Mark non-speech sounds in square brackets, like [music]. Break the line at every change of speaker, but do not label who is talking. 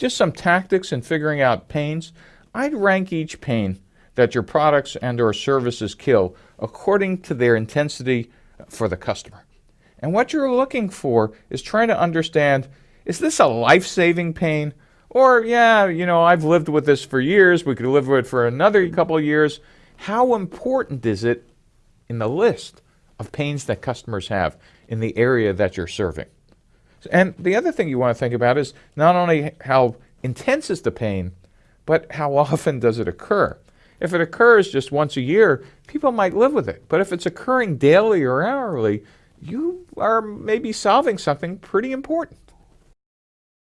just some tactics in figuring out pains. I'd rank each pain that your products and or services kill according to their intensity for the customer. And what you're looking for is trying to understand, is this a life-saving pain? Or, yeah, you know, I've lived with this for years, we could live with it for another couple of years. How important is it in the list of pains that customers have in the area that you're serving? And the other thing you want to think about is not only how intense is the pain, but how [laughs] often does it occur? If it occurs just once a year, people might live with it. But if it's occurring daily or hourly, you are maybe solving something pretty important.